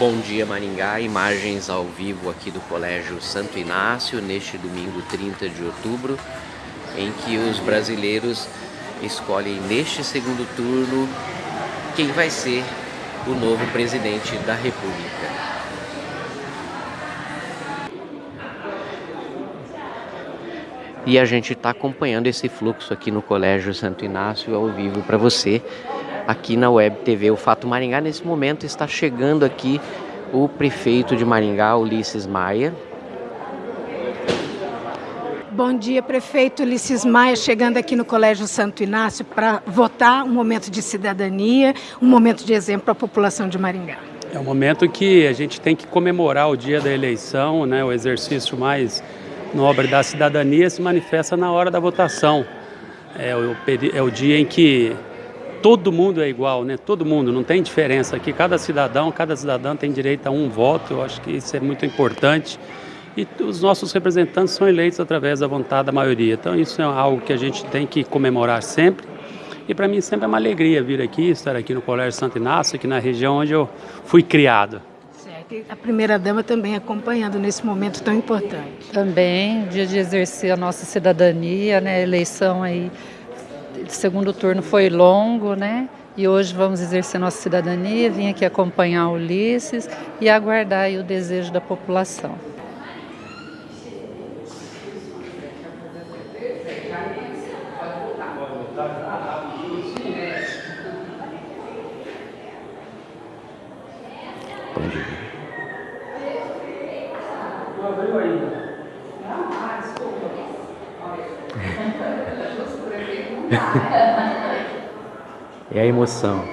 Bom dia Maringá, imagens ao vivo aqui do Colégio Santo Inácio neste domingo 30 de outubro, em que os brasileiros escolhem neste segundo turno quem vai ser o novo presidente da República. E a gente está acompanhando esse fluxo aqui no Colégio Santo Inácio ao vivo para você aqui na Web TV. O Fato Maringá, nesse momento, está chegando aqui o prefeito de Maringá, Ulisses Maia. Bom dia, prefeito Ulisses Maia, chegando aqui no Colégio Santo Inácio para votar, um momento de cidadania, um momento de exemplo à população de Maringá. É um momento que a gente tem que comemorar o dia da eleição, né, o exercício mais nobre da cidadania se manifesta na hora da votação. É o, é o dia em que todo mundo é igual, né? Todo mundo, não tem diferença aqui. Cada cidadão, cada cidadã tem direito a um voto. Eu acho que isso é muito importante. E os nossos representantes são eleitos através da vontade da maioria. Então isso é algo que a gente tem que comemorar sempre. E para mim sempre é uma alegria vir aqui, estar aqui no Colégio Santo Inácio, aqui na região onde eu fui criado. Certo. E a primeira-dama também acompanhando nesse momento tão importante. Também, dia de exercer a nossa cidadania, né? A eleição aí segundo turno foi longo, né? E hoje vamos exercer nossa cidadania, vim aqui acompanhar o Ulisses e aguardar o desejo da população. Bom dia. Não abriu ainda. é a emoção.